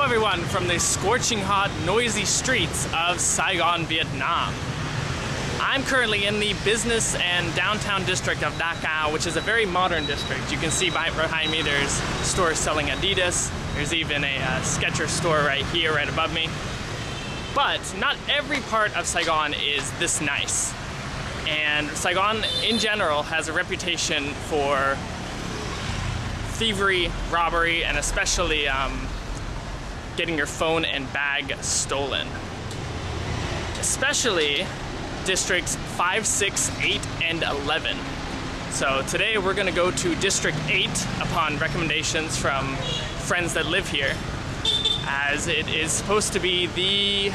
Hello everyone from the scorching hot, noisy streets of Saigon, Vietnam. I'm currently in the business and downtown district of Da which is a very modern district. You can see behind me there's stores selling Adidas. There's even a uh, Skechers store right here, right above me. But not every part of Saigon is this nice. And Saigon in general has a reputation for thievery, robbery, and especially um, getting your phone and bag stolen. Especially districts 5, 6, 8, and 11. So today we're gonna go to District 8 upon recommendations from friends that live here, as it is supposed to be the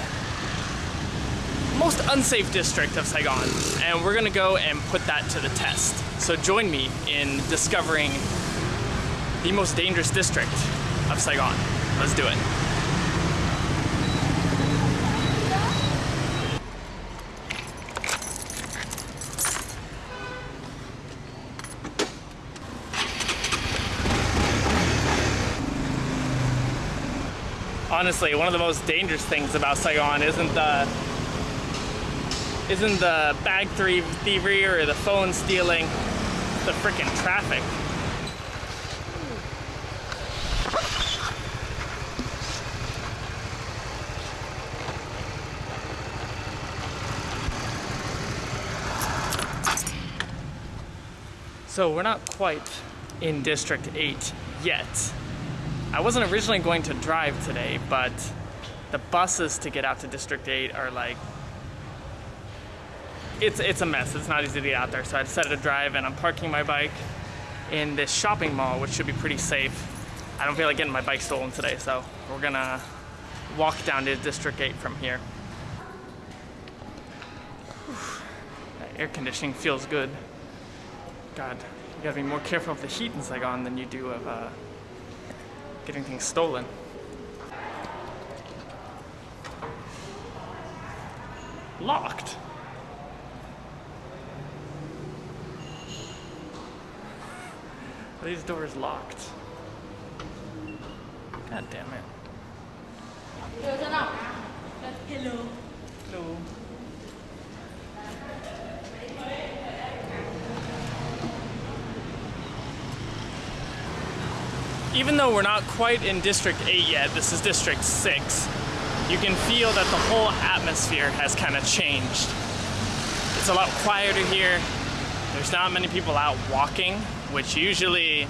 most unsafe district of Saigon, and we're gonna go and put that to the test. So join me in discovering the most dangerous district of Saigon. Let's do it. Honestly, one of the most dangerous things about Saigon isn't the isn't the bag thievery or the phone stealing, the freaking traffic. So we're not quite in District 8 yet. I wasn't originally going to drive today, but the buses to get out to District 8 are like, it's, it's a mess. It's not easy to get out there. So I decided to drive and I'm parking my bike in this shopping mall, which should be pretty safe. I don't feel like getting my bike stolen today, so we're gonna walk down to District 8 from here. That air conditioning feels good. God, you gotta be more careful of the heat in Saigon than you do of uh, getting things stolen. Locked. Are these doors locked? God damn it. Hello. Hello. Even though we're not quite in District 8 yet, this is District 6, you can feel that the whole atmosphere has kind of changed. It's a lot quieter here. There's not many people out walking, which usually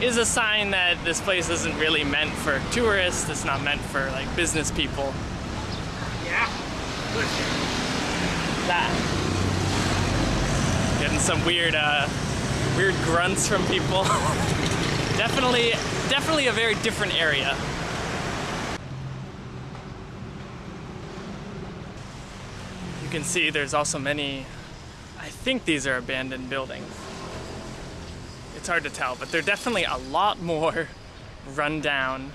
is a sign that this place isn't really meant for tourists. It's not meant for like business people. Yeah. That. Getting some weird, uh, weird grunts from people. Definitely, definitely a very different area. You can see there's also many, I think these are abandoned buildings. It's hard to tell, but they're definitely a lot more run down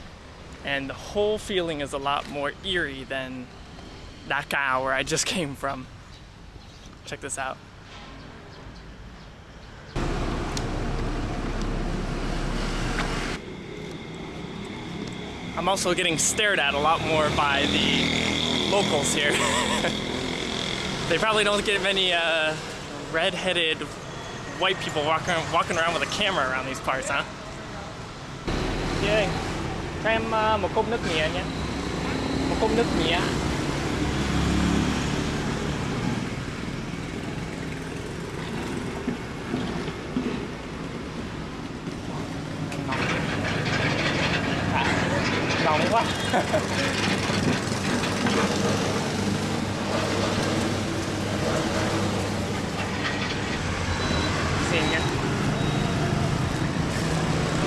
and the whole feeling is a lot more eerie than Cao where I just came from. Check this out. I'm also getting stared at a lot more by the locals here. they probably don't get many uh, red-headed white people walking walking around with a camera around these parts, huh? Yeah. Cho em một cốc nước mía nhé. Một cốc nước mía. Xin nhé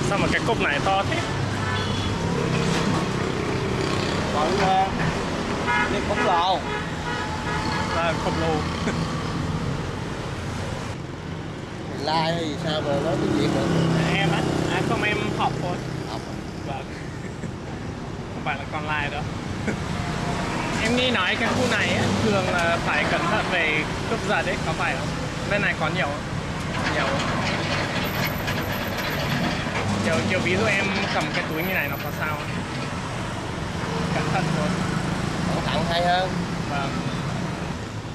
sao mà cái cốc này to thế? Còn đi cốc lồ. À, cốc lồ. Lai hay gì sao mà nói tiếng Việt được? Em á. À, không em học thôi. Học. Vâng. Không phải là con lai đâu. Em nghĩ nói cái khu này ấy, thường là phải cẩn thận về cướp giật đấy có phải không? Bên này có nhiều không? Nhiều. Không? kiểu ví dụ em cầm cái túi như này nó có sao cẩn thận thôi. Cẩn thận hay hơn. Vâng.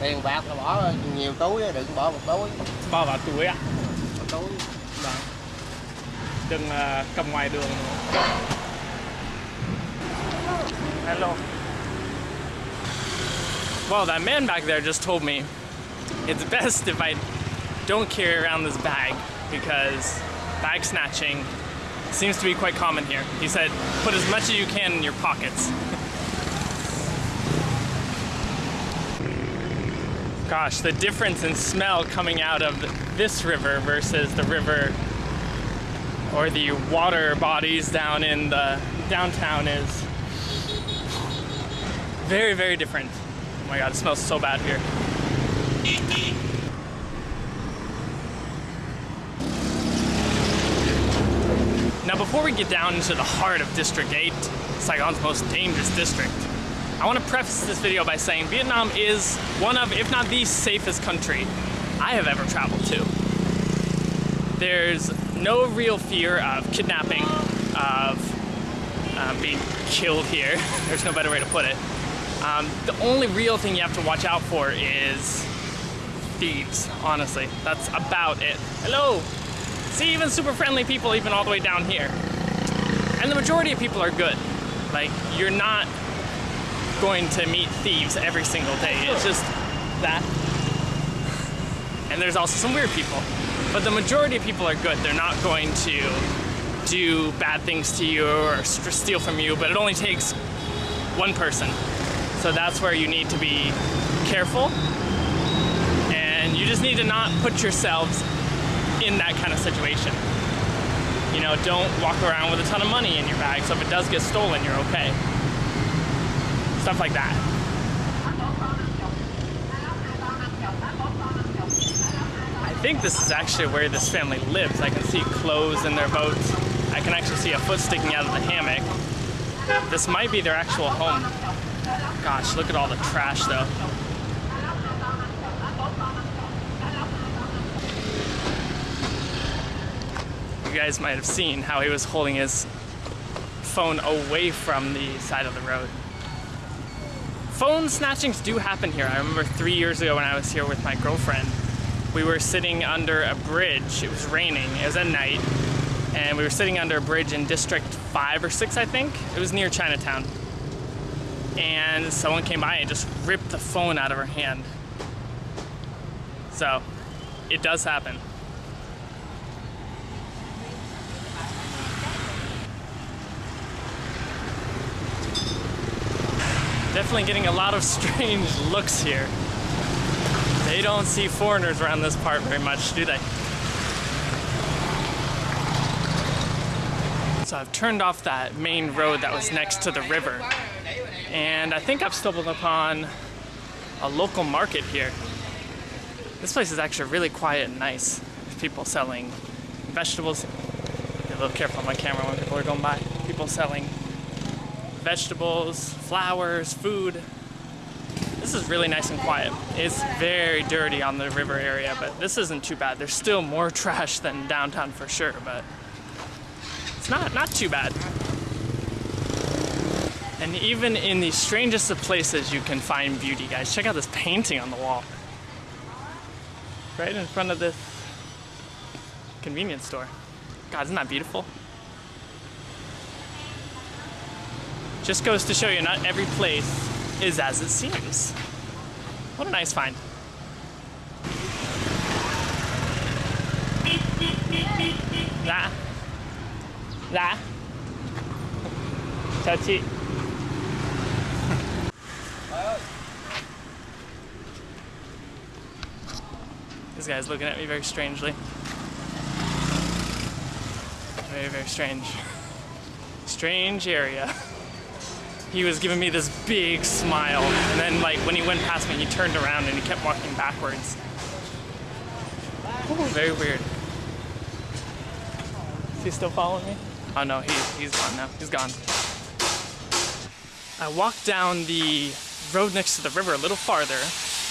Tiền bạc là bỏ nhiều túi đừng bỏ một túi. Bỏ vào túi ạ. Một túi. Vâng. Đừng ờ, cầm ngoài đường hello. Well that man back there just told me it's best if I don't carry around this bag because bag snatching seems to be quite common here. He said, put as much as you can in your pockets. Gosh, the difference in smell coming out of this river versus the river or the water bodies down in the downtown is very, very different. Oh my god, it smells so bad here. Before we get down into the heart of District 8, Saigon's most dangerous district, I want to preface this video by saying Vietnam is one of, if not the safest country I have ever traveled to. There's no real fear of kidnapping, of um, being killed here. There's no better way to put it. Um, the only real thing you have to watch out for is thieves, honestly. That's about it. Hello! See, even super friendly people, even all the way down here. And the majority of people are good. Like, you're not going to meet thieves every single day. It's just that. And there's also some weird people. But the majority of people are good. They're not going to do bad things to you or steal from you, but it only takes one person. So that's where you need to be careful. And you just need to not put yourselves in that kind of situation. You know, don't walk around with a ton of money in your bag, so if it does get stolen, you're okay. Stuff like that. I think this is actually where this family lives. I can see clothes in their boats. I can actually see a foot sticking out of the hammock. This might be their actual home. Gosh, look at all the trash though. Guys might have seen how he was holding his phone away from the side of the road. Phone snatchings do happen here. I remember three years ago when I was here with my girlfriend, we were sitting under a bridge. It was raining, it was at night, and we were sitting under a bridge in District 5 or 6, I think. It was near Chinatown. And someone came by and just ripped the phone out of her hand. So, it does happen. Definitely getting a lot of strange looks here. They don't see foreigners around this part very much, do they? So I've turned off that main road that was next to the river. And I think I've stumbled upon a local market here. This place is actually really quiet and nice. There's people selling vegetables. Be a little careful on my camera when people are going by. People selling vegetables, flowers, food. This is really nice and quiet. It's very dirty on the river area, but this isn't too bad. There's still more trash than downtown for sure, but it's not not too bad. And even in the strangest of places, you can find beauty, guys. Check out this painting on the wall. Right in front of this convenience store. God, isn't that beautiful? Just goes to show you, not every place is as it seems. What a nice find. Dạ. Dạ. Chào chị. This guy's looking at me very strangely. Very, very strange. Strange area. He was giving me this big smile, and then, like, when he went past me, he turned around and he kept walking backwards. Ooh, very weird. Is he still following me? Oh no, he's, he's gone now. He's gone. I walked down the road next to the river a little farther,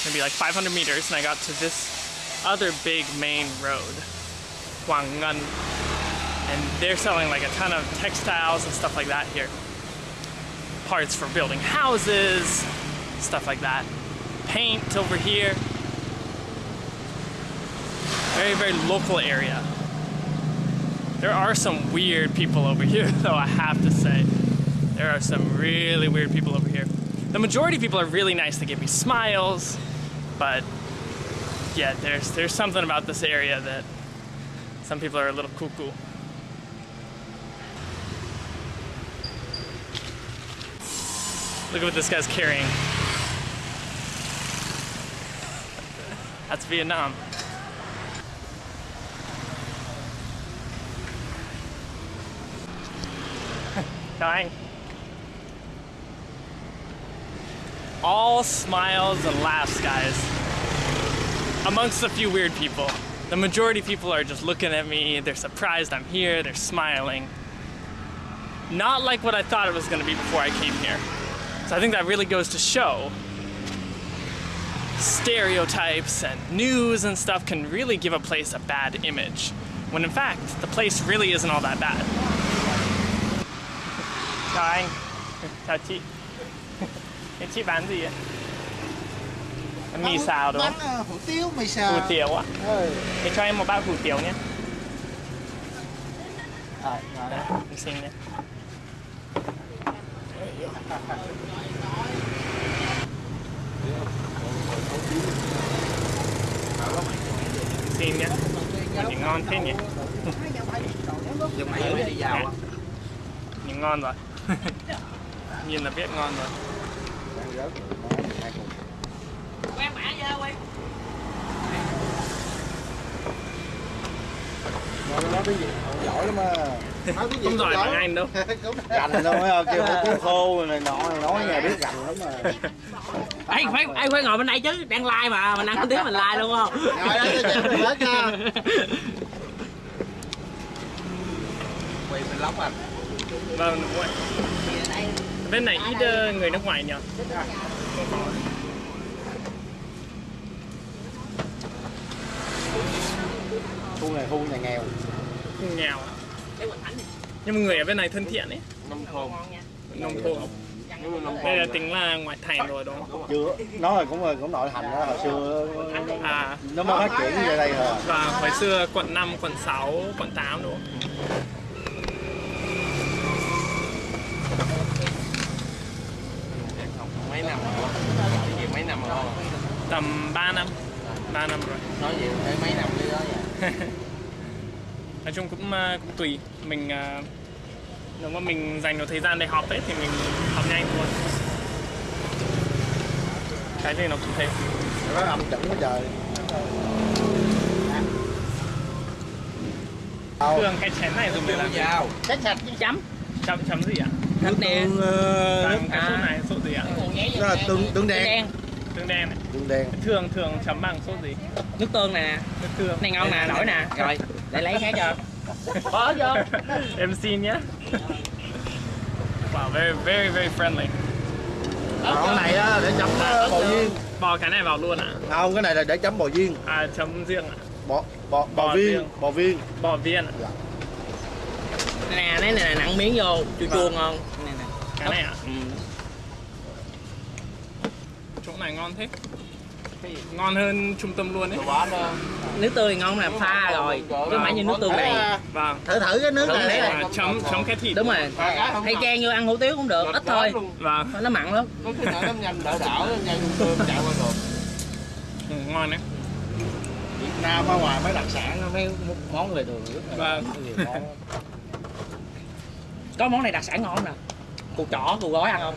maybe like 500 meters, and I got to this other big main road, Huang and they're selling like a ton of textiles and stuff like that here. Parts for building houses, stuff like that. Paint over here. Very, very local area. There are some weird people over here, though, I have to say. There are some really weird people over here. The majority of people are really nice. They give me smiles, but yeah, there's there's something about this area that some people are a little cuckoo. Look at what this guy's carrying. That's Vietnam. Anh. All smiles and laughs, guys. Amongst a few weird people. The majority of people are just looking at me, they're surprised I'm here, they're smiling. Not like what I thought it was gonna be before I came here. So I think that really goes to show stereotypes and news and stuff can really give a place a bad image. When in fact, the place really isn't all that bad. Chào anh. Chào chị. Thế chị bán gì ạ? Mì xào đúng không? hủ tiếu, mì xào. Hủ tiếu ạ. Ừ. Thế cho em một bát hủ tiếu nhé. Rồi, rồi. Đấy, em xin nhé. Xin nhé. Nhìn ngon thế nhỉ? Dùng mày mới đi vào á. Nhìn ngon rồi. Nhìn là biết ngon rồi. Rồi nói tiếng Việt giỏi lắm à. Không giỏi bằng anh đâu. Gành đâu mấy kêu hủ tiếu khô này nọ này nói nhà biết gành lắm mà. Ê, phải, ai phải ngồi bên đây chứ, đang like mà, mình ăn tiếng mình like luôn không? Rồi chị mình lóc à. Vâng, đúng rồi. Bên này ít ờ, người nước ngoài nhỉ? Có. Khu này khu nhà nghèo. Nghèo. Nhưng mà người ở bên này thân thiện ấy. Nông thôn. Nông thôn. Đây là tính là ngoại thành rồi đúng không? Chưa, nó là cũng là cũng nội thành đó hồi xưa À, nó mới phát triển về đây rồi. và hồi xưa quận 5, quận 6, quận 8 đúng không? mấy năm rồi gì mấy năm rồi Tầm 3 năm. 3 năm rồi. nói gì mấy năm đi đó vậy Nói chung cũng ờ, cũng tùy. Mình ờ, nếu mà mình dành được thời gian để học ấy thì mình học nhanh thôi. Cái gì nó cũng thế. Nó âm chuẩn quá trời. Thường cái chén này dùng để làm gì? vào Cách sạch Chấm, Chấm chấm gì ạ? thịt nè, Còn cái à. sốt này sốt gì ạ? Đó là tương tương tương đen. đen, Tương đen này. Tương đen. Thường thường chấm bằng sốt gì? nước tương nè, Nước tương. này ngon nè, nổi nè, rồi, để lấy khác cho. Bỏ vô. em xin nhé. Wow, very very very friendly. Còn cái này á để chấm bò viên. Bò cái này vào luôn ạ? Không, cái này là để chấm bò viên. À chấm riêng ạ? Bò bò bò Bò viên, viên. bò viên. Bò viên ạ? Nè, này nè, nặng miếng vô, chua chua ngon. Cái này ạ? Ừ. Chỗ này ngon thế. Ngon hơn trung tâm luôn ấy. bỏ đó Nước tương thì ngon là pha rồi, chứ phải như nước tương này. Vâng. Thử thử cái nước này. À, chấm chấm cái thịt. Đúng rồi, hay chan vô ăn hủ tiếu cũng được, ít thôi, Vâng. nó mặn lắm. Ừ, ngon đấy. Việt Nam ở ngoài mấy đặc sản mấy món lề đường rất là Vâng. nhiều món. Có món này đặc sản ngon nè. Củ chỏ, củ gói ăn không?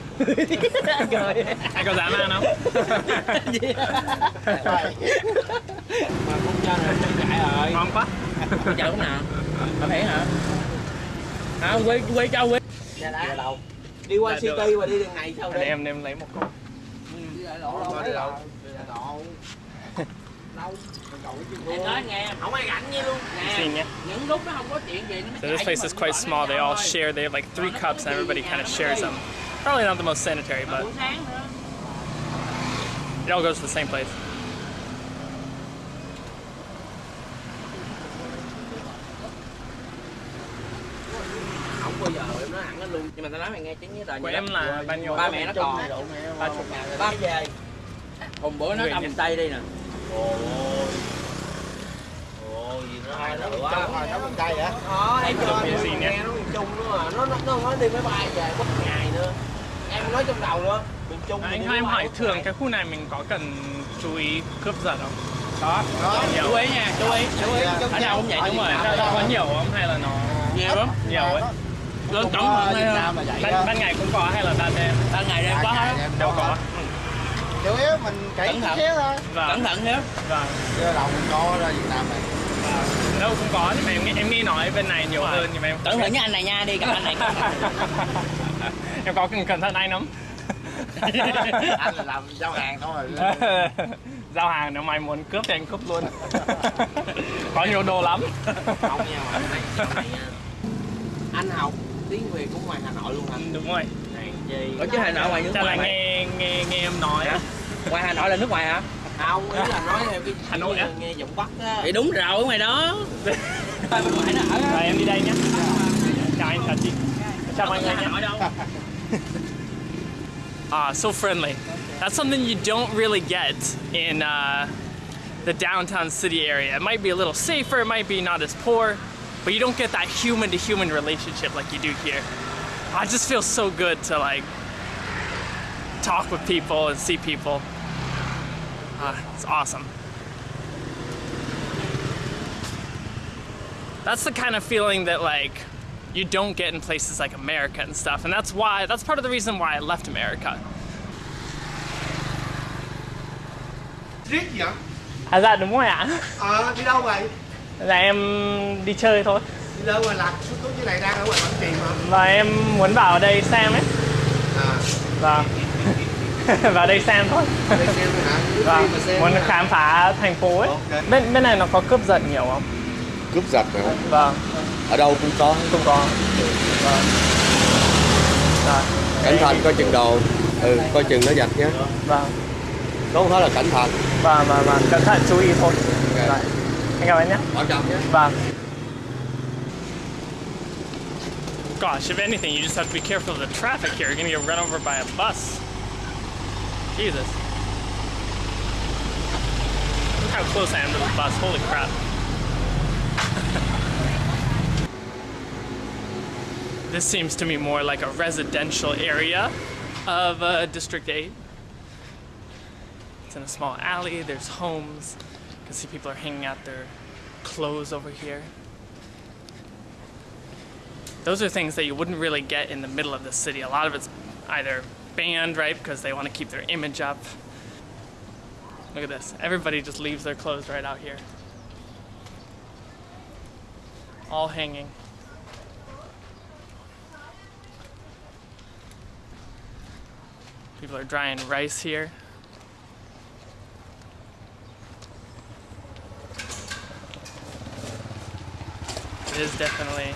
Cười. Anh có dám ăn không? mà không cho rồi nó chạy rồi ngon quá. Chợ cũng nào? Có thể hả? À, quê, quê cho quê. dạ đâu đi qua Dạ, city và đi đường này sao đi em em lấy một cốc. đi lại lộ đâu So this place is quite small. They all share. They have like three cups, and everybody kind of shares them. Probably not the most sanitary, but Buổi sáng nữa. it all goes to the same place. lên luôn. Nhưng mà tao nói mày nghe tiếng với đời của vậy em là bao nhiêu? ba mẹ nó còn. Ba chục ba về hôm bữa nó Người ở tây đi nè gì nó quá hồi nó bên đây hả? Đó, em gì nghe nó miền Trung nữa mà nó nó nó nói đi máy bay về một ngày nữa em nói trong đầu nữa miền Trung anh em hỏi thường cái khu này mình có cần chú ý cướp giật không? có Có. chú ý nha chú ý chú ý Dạ. ở đâu cũng vậy đúng rồi Nó có nhiều không hay là nó nhiều lắm nhiều ấy? lớn thận Việt đây vậy Ban, ban ngày cũng có hay là ban đêm? ban ngày đêm có hết Đều có. Chủ yếu mình Cẩn thận. thôi. Vâng, cẩn thận nhé vâng. Chứ đâu cũng có ra Việt Nam này. Đâu cũng có nhưng mà em, nghĩ- em nghĩ nói bên này nhiều hơn nhưng mà em cẩn thận với anh này nha đi gặp anh này. Em có cần cẩn thận anh lắm. Anh là làm giao hàng thôi. giao hàng nếu mày muốn cướp thì anh cướp luôn. Có nhiều đồ lắm. Không nha mà anh này sau này nha. Anh học tiếng Việt của ngoài Hà Nội luôn hả? Đúng rồi. Ở chứ Hà Nội ngoài nước chắc là ngoài mày? nghe nghe nghe em nói. Ngoài Hà Nội là nước ngoài hả không ý là nói theo cái Hà Nội á? nghe giọng Bắc á thì đúng rồi ngoài đó bên ngoài nó ở rồi em đi đây nhé chào anh chào chị chào mọi người nhé Ah, so friendly. That's something you don't really get in uh, the downtown city area. It might be a little safer, it might be not as poor, but you don't get that human to human relationship like you do here. I just feel so good to like talk with people and see people. Ah, it's awesome. That's the kind of feeling that like you don't get in places like America and stuff. And that's why, that's part of the reason why I left America. Riết vậy? À dạ đúng rồi ạ. Ờ, đi đâu vậy? Dạ em đi chơi thôi. Đi đâu mà lạc suốt tối như này đang ở ngoài Quảng Trị mà Và em muốn vào đây xem ấy. À, Vâng. vào đây xem thôi. đây xem hả? Vâng. Muốn hả? khám phá thành phố ấy. Bên bên này nó có cướp giật nhiều không? cướp giật mà Vâng. ở đâu cũng có Không có. Vâng. Rồi. cẩn thận coi chừng đồ ừ coi chừng nó giật nhé Vâng. nó không phải là cẩn thận Vâng vâng vâng. Cẩn thận chú ý thôi. Rồi. Anh cảm ơn nhé. bảo trọng nhé Vâng. Gosh, if anything, you just have to be careful of the traffic here. You're gonna get run over by a bus. Jesus. Look how close I am to the bus. Holy crap. this seems to me more like a residential area of uh, District 8. It's in a small alley, there's homes. You can see people are hanging out their clothes over here. Those are things that you wouldn't really get in the middle of the city. A lot of it's either banned, right, because they want to keep their image up. Look at this. Everybody just leaves their clothes right out here. All hanging. People are drying rice here. It is definitely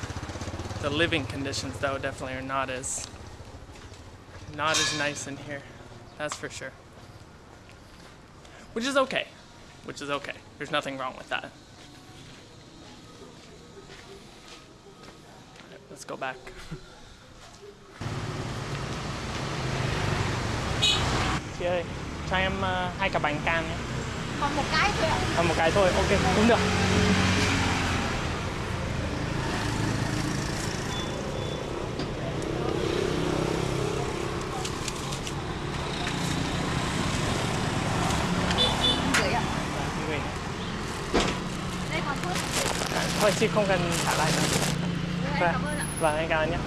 the living conditions though definitely are not as not as nice in here. That's for sure. Which is okay. Which is okay. There's nothing wrong with that. Alright, let's go back. Chị ơi, cho em ờ, hai cả bánh cam nhé. Còn một cái thôi ạ. À, một cái thôi, ok, cũng được. Gửi ạ. Gửi. Đây còn phước. Không cần trả lại nữa. Vâng, anh cảm ơn nhé.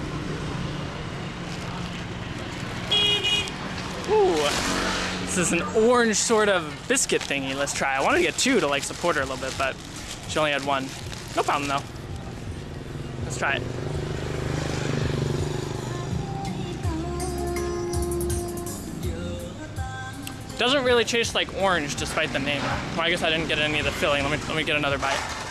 Ooh, this is an orange sort of biscuit thingy. Let's try. I wanted to get two to like support her a little bit, but she only had one. No problem though. Let's try it. Doesn't really taste like orange despite the name. Well, I guess I didn't get any of the filling. Let me let me get another bite.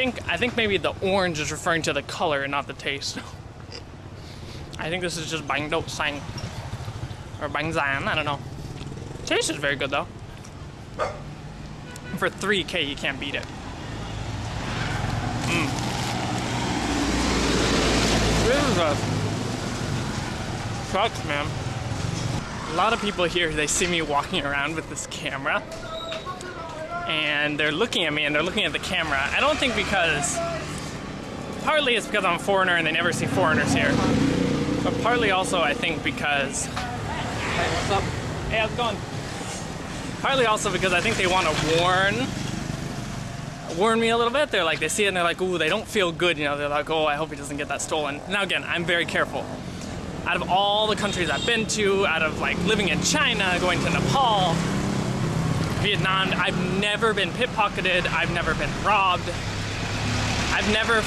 Think I think maybe the orange is referring to the color and not the taste. I think this is just bánh đậu xanh or bánh rán. I don't know. Taste is very good though. for 3K, you can't beat it. Mm. This is a sucks, man. A lot of people here, they see me walking around with this camera and they're looking at me and they're looking at the camera. I don't think because, partly it's because I'm a foreigner and they never see foreigners here, but partly also I think because, hey, what's up? Hey, how's it going? Partly also because I think they want to warn warn me a little bit. They're like, they see it and they're like, ooh, they don't feel good. You know, they're like, oh, I hope he doesn't get that stolen. Now again, I'm very careful. Out of all the countries I've been to, out of like living in China, going to Nepal, Vietnam, I've never been pickpocketed. I've never been robbed. I've never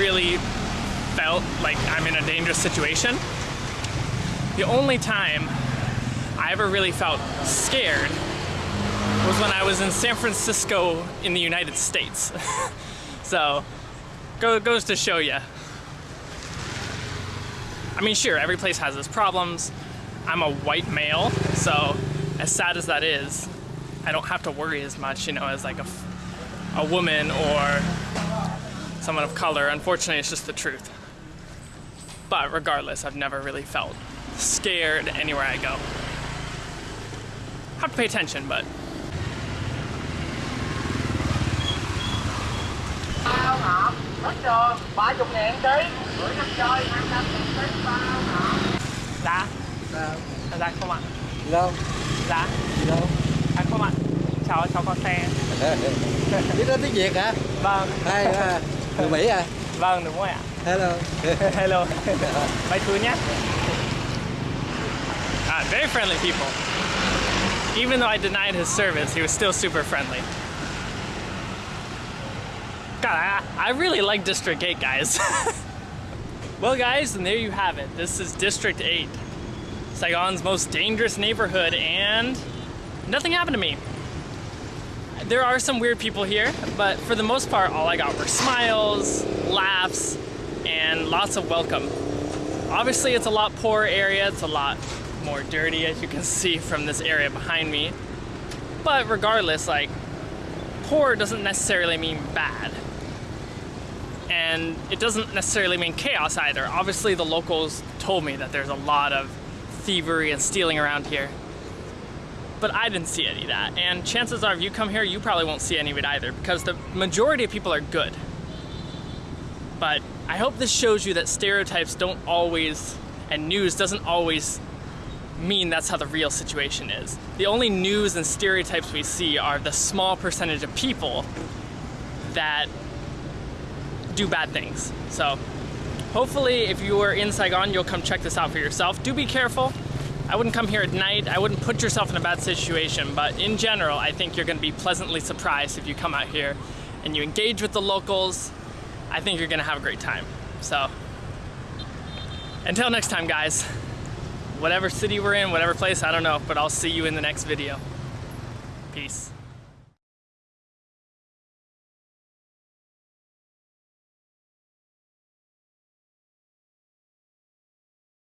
really felt like I'm in a dangerous situation. The only time I ever really felt scared was when I was in San Francisco in the United States. so, go, goes to show you. I mean, sure, every place has its problems. I'm a white male, so as sad as that is, I don't have to worry as much, you know, as like a, a woman or someone of color. Unfortunately, it's just the truth. But regardless, I've never really felt scared anywhere I go. Have to pay attention, but bao hộp hết cho 30 ngàn ký bữa năm chơi 25 ngàn ký bao hộp giá giá không ạ đâu giá đâu à, không ạ cháu cháu có xe? Biết nói tiếng việt hả? Vâng. Hay à, người mỹ à? Vâng đúng rồi ạ. Hello. Hello. Bye thứ nhé. Ah, very friendly people. Even though I denied his service he was still super friendly. God, I, I really like District 8, guys. well, guys, and there you have it. This is District 8, Saigon's most dangerous neighborhood, and nothing happened to me. There are some weird people here, but for the most part, all I got were smiles, laughs, and lots of welcome. Obviously, it's a lot poorer area. It's a lot more dirty, as you can see from this area behind me. But regardless, like, poor doesn't necessarily mean bad and it doesn't necessarily mean chaos either. Obviously, the locals told me that there's a lot of thievery and stealing around here. But I didn't see any of that. And chances are, if you come here, you probably won't see any of it either because the majority of people are good. But I hope this shows you that stereotypes don't always, and news doesn't always mean that's how the real situation is. The only news and stereotypes we see are the small percentage of people that do bad things. So hopefully if you are in Saigon, you'll come check this out for yourself. Do be careful. I wouldn't come here at night. I wouldn't put yourself in a bad situation, but in general, I think you're gonna be pleasantly surprised if you come out here and you engage with the locals. I think you're gonna have a great time. So until next time, guys, whatever city we're in, whatever place, I don't know, but I'll see you in the next video. Peace.